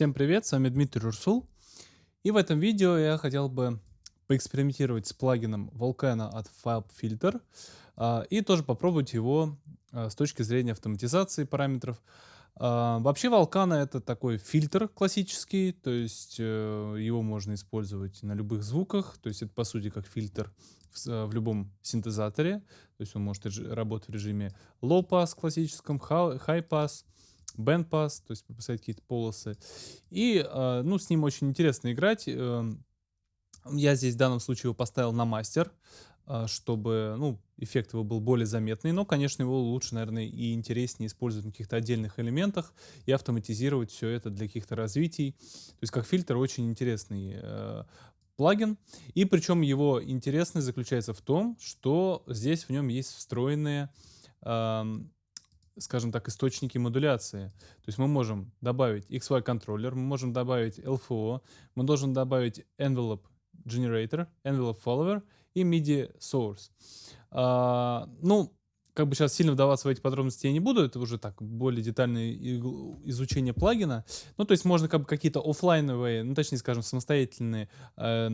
Всем привет, с вами Дмитрий Рурсул. И в этом видео я хотел бы поэкспериментировать с плагином Volcano от FabFilter а, и тоже попробовать его а, с точки зрения автоматизации параметров. А, вообще Volcano это такой фильтр классический, то есть э, его можно использовать на любых звуках, то есть это по сути как фильтр в, любом синтезаторе, то есть он может работать в режиме low pass классическом, high pass, bandpass, то есть поставить какие-то полосы. И, э, ну, с ним очень интересно играть. Эм, я здесь в данном случае его поставил на мастер, э, чтобы, ну, эффект его был более заметный, но, конечно, его лучше, наверное, и интереснее использовать на каких-то отдельных элементах и автоматизировать все это для каких-то развитий. То есть как фильтр очень интересный э, плагин. И причем его интересность заключается в том, что здесь в нем есть встроенные эм, скажем так, источники модуляции. То есть мы можем добавить XY контроллер, мы можем добавить LFO, мы должны добавить envelope generator, envelope follower и MIDI source. А, ну, как бы сейчас сильно вдаваться в эти подробности я не буду, это уже так, более детальное изучение плагина. Ну, то есть можно как бы какие-то офлайновые, ну, точнее, скажем, самостоятельные э,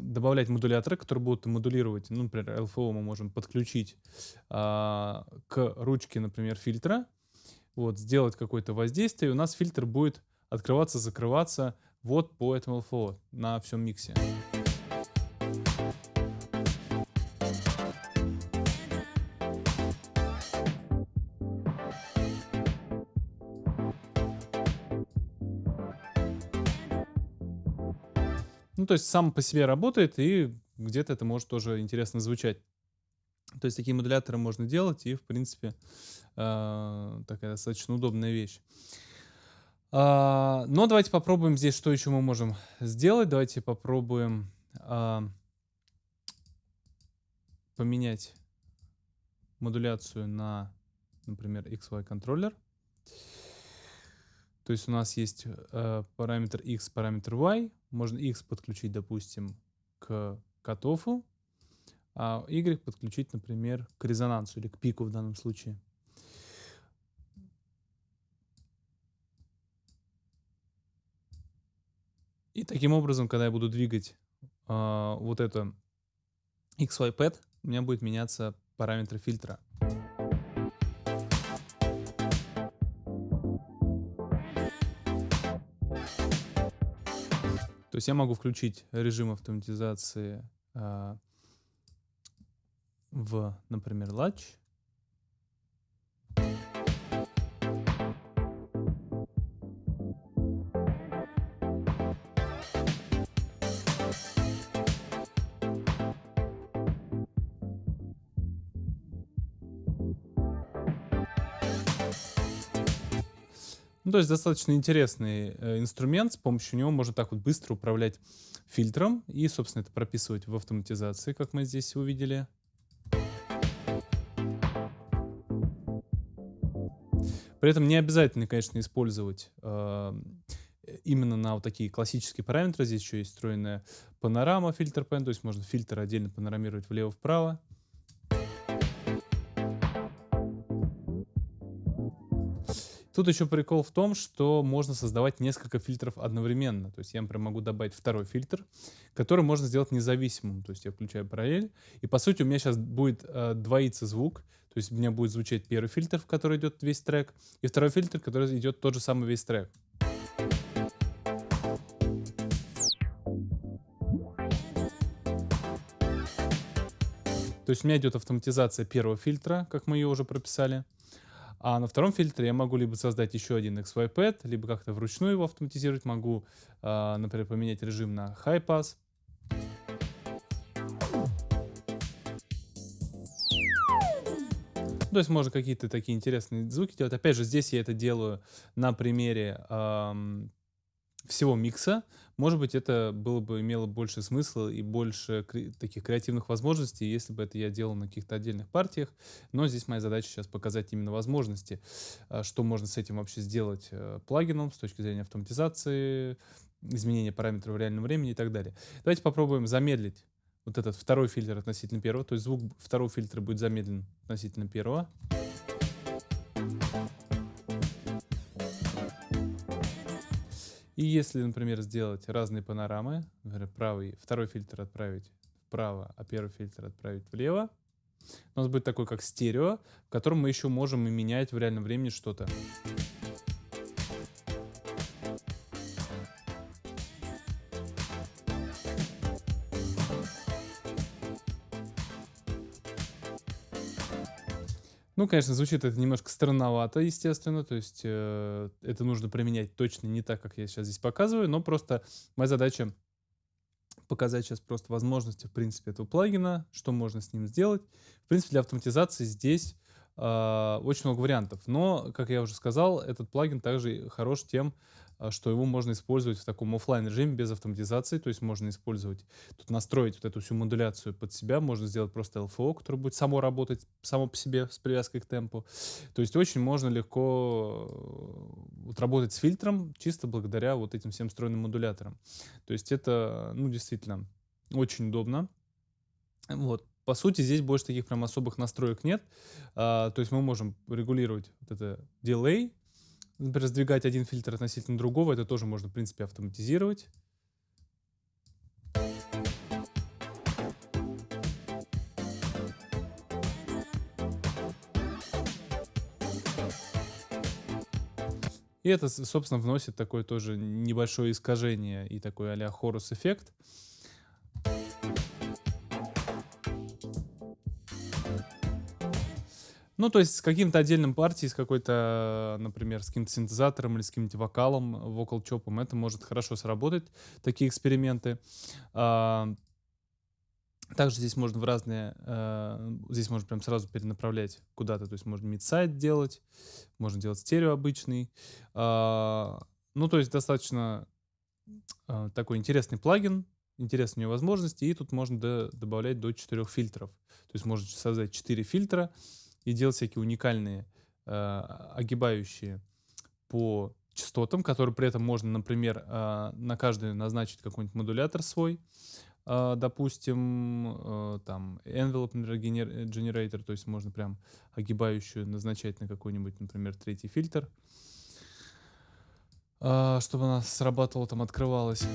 добавлять модуляторы, которые будут модулировать, ну, например, LFO мы можем подключить э, к ручке, например, фильтра, вот, сделать какое-то воздействие, и у нас фильтр будет открываться, закрываться вот по этому LFO на всем миксе. То есть сам по себе работает, и где-то это может тоже интересно звучать. То есть такие модуляторы можно делать, и, в принципе, э, такая достаточно удобная вещь. А, но давайте попробуем здесь, что еще мы можем сделать. Давайте попробуем а, поменять модуляцию на, например, XY контроллер. То есть у нас есть э, параметр x, параметр y. Можно x подключить, допустим, к котофу, а y подключить, например, к резонансу или к пику в данном случае. И таким образом, когда я буду двигать э, вот это XY pad, у меня будет меняться параметр фильтра. То есть я могу включить режим автоматизации э, в, например, Latch. Ну, то есть достаточно интересный э, инструмент, с помощью него можно так вот быстро управлять фильтром и, собственно, это прописывать в автоматизации, как мы здесь увидели. При этом не обязательно, конечно, использовать э, именно на вот такие классические параметры. Здесь еще есть встроенная панорама фильтр то есть можно фильтр отдельно панорамировать влево-вправо. Тут еще прикол в том, что можно создавать несколько фильтров одновременно. То есть я, например, могу добавить второй фильтр, который можно сделать независимым. То есть я включаю параллель, и по сути у меня сейчас будет э, двоиться звук. То есть у меня будет звучать первый фильтр, в который идет весь трек, и второй фильтр, который идет тот же самый весь трек. То есть у меня идет автоматизация первого фильтра, как мы ее уже прописали. А на втором фильтре я могу либо создать еще один XY-pad, либо как-то вручную его автоматизировать. Могу, э, например, поменять режим на High Pass. То есть можно какие-то такие интересные звуки делать. Опять же, здесь я это делаю на примере эм, всего микса, может быть, это было бы имело больше смысла и больше кре таких креативных возможностей, если бы это я делал на каких-то отдельных партиях. Но здесь моя задача сейчас показать именно возможности, а, что можно с этим вообще сделать э, плагином с точки зрения автоматизации, изменения параметров в реальном времени и так далее. Давайте попробуем замедлить вот этот второй фильтр относительно первого, то есть звук второго фильтра будет замедлен относительно первого. И если, например, сделать разные панорамы, например, правый, второй фильтр отправить вправо, а первый фильтр отправить влево, у нас будет такой как стерео, в котором мы еще можем и менять в реальном времени что-то. Ну, конечно, звучит это немножко странновато, естественно, то есть э, это нужно применять точно не так, как я сейчас здесь показываю, но просто моя задача показать сейчас просто возможности, в принципе, этого плагина, что можно с ним сделать. В принципе, для автоматизации здесь очень много вариантов, но, как я уже сказал, этот плагин также хорош тем, а, что его можно использовать в таком офлайн режиме без автоматизации, то есть можно использовать, тут настроить вот эту всю модуляцию под себя, можно сделать просто LFO, которое будет само работать, само по себе с привязкой к темпу. То есть очень можно легко э, вот, работать с фильтром чисто благодаря вот этим всем встроенным модуляторам. То есть это, ну, действительно, очень удобно. Вот. По сути, здесь больше таких прям особых настроек нет. А, то есть мы можем регулировать вот это delay, Например, раздвигать один фильтр относительно другого, это тоже можно, в принципе, автоматизировать. И это, собственно, вносит такое тоже небольшое искажение и такой а-ля хорус эффект. Ну, то есть с каким-то отдельным партией, с какой-то, например, с каким-то синтезатором или с каким-то вокалом, вокал-чопом, это может хорошо сработать, такие эксперименты. А, также здесь можно в разные, э, здесь можно прям сразу перенаправлять куда-то, то есть можно мидсайд делать, можно делать стерео обычный. А, ну, то есть достаточно э, такой интересный плагин, интересные у него возможности, и тут можно до, добавлять до 4 фильтров. То есть можно создать 4 фильтра, и делать всякие уникальные э, огибающие по частотам, которые при этом можно, например, э, на каждый назначить какой-нибудь модулятор свой, э, допустим, э, там envelope generator, то есть можно прям огибающую назначать на какой-нибудь, например, третий фильтр, э, чтобы она срабатывала, там открывалась.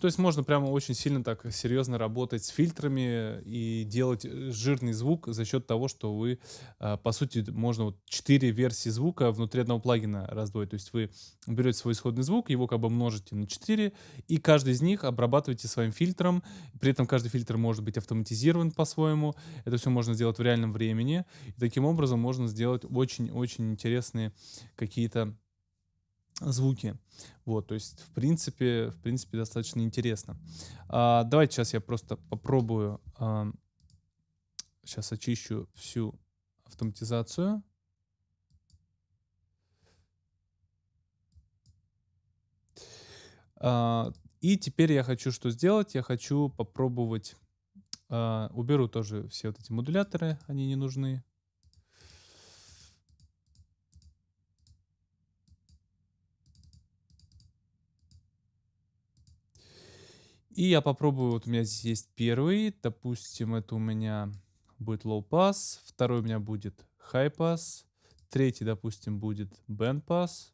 То есть можно прямо очень сильно так серьезно работать с фильтрами и делать э, жирный звук за счет того, что вы, а, по сути, можно вот 4 версии звука внутри одного плагина раздвоить. То есть вы берете свой исходный звук, его как бы множите на 4, и каждый из них обрабатываете своим фильтром. При этом каждый фильтр может быть автоматизирован по-своему. Это все можно сделать в реальном времени. И таким образом можно сделать очень-очень интересные какие-то звуки. Вот, то есть, в принципе, в принципе, достаточно интересно. А, давайте сейчас я просто попробую, а, сейчас очищу всю автоматизацию. А, и теперь я хочу что сделать? Я хочу попробовать, а, уберу тоже все вот эти модуляторы, они не нужны. И я попробую, вот у меня здесь есть первый, допустим, это у меня будет low pass, второй у меня будет high pass, третий, допустим, будет band pass.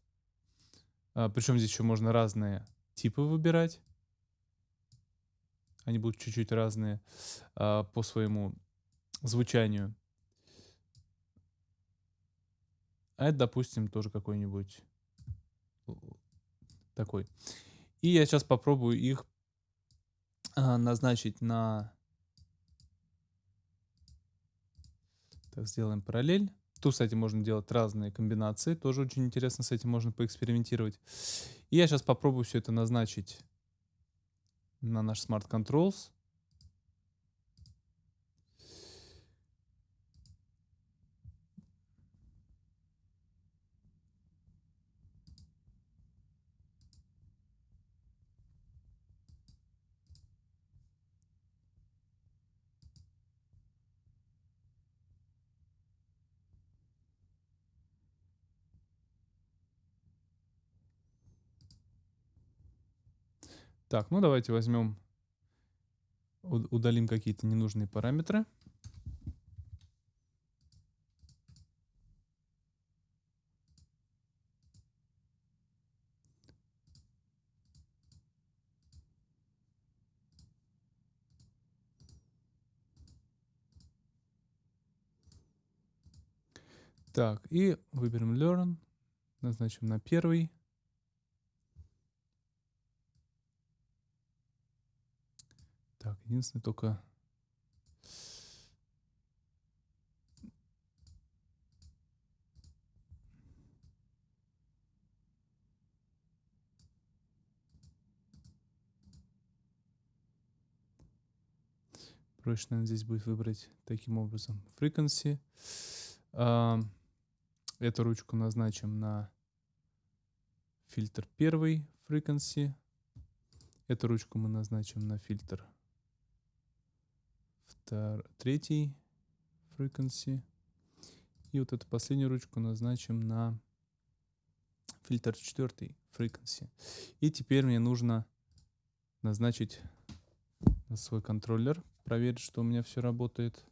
А, причем здесь еще можно разные типы выбирать. Они будут чуть-чуть разные а, по своему звучанию. А это, допустим, тоже какой-нибудь такой. И я сейчас попробую их назначить на... Так, сделаем параллель. Тут, кстати, можно делать разные комбинации. Тоже очень интересно, с этим можно поэкспериментировать. И я сейчас попробую все это назначить на наш Smart Controls. Так, ну давайте возьмем, удалим какие-то ненужные параметры. Так, и выберем learn, назначим на первый. Так, единственное только... Проще, наверное, здесь будет выбрать таким образом frequency. Эту ручку назначим на фильтр первый frequency. Эту ручку мы назначим на фильтр втор... третий frequency. И вот эту последнюю ручку назначим на фильтр четвертый frequency. И теперь мне нужно назначить на свой контроллер проверить, что у меня все работает.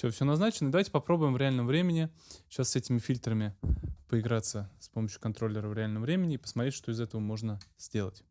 Все, все назначено. Давайте попробуем в реальном времени сейчас с этими фильтрами поиграться с помощью контроллера в реальном времени и посмотреть, что из этого можно сделать.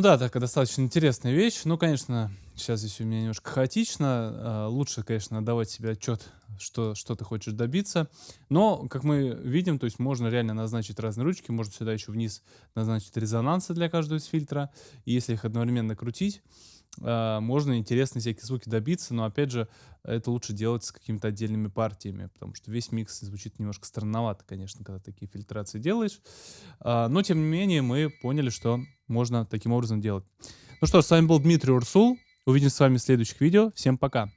Ну да, такая достаточно интересная вещь. Ну, конечно, сейчас здесь у меня немножко хаотично. А, лучше, конечно, давать себе отчет, что, что ты хочешь добиться. Но, как мы видим, то есть можно реально назначить разные ручки. Можно сюда еще вниз назначить резонансы для каждого из фильтра. И если их одновременно крутить, а, можно интересные всякие звуки добиться, но опять же, это лучше делать с какими-то отдельными партиями, потому что весь микс звучит немножко странновато, конечно, когда такие фильтрации делаешь. А, но, тем не менее, мы поняли, что можно таким образом делать. Ну что ж, с вами был Дмитрий Урсул. Увидимся с вами в следующих видео. Всем пока!